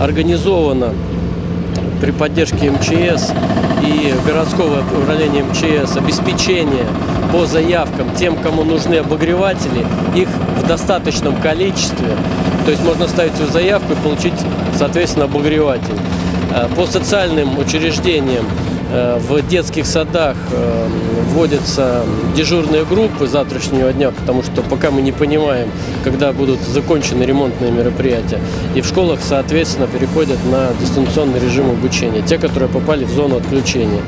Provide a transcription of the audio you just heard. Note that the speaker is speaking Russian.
организовано при поддержке МЧС и городского управления МЧС обеспечение по заявкам тем, кому нужны обогреватели, их в достаточном количестве. То есть можно ставить свою заявку и получить, соответственно, обогреватель. Э, По социальным учреждениям э, в детских садах э, вводятся дежурные группы завтрашнего дня, потому что пока мы не понимаем, когда будут закончены ремонтные мероприятия. И в школах, соответственно, переходят на дистанционный режим обучения, те, которые попали в зону отключения.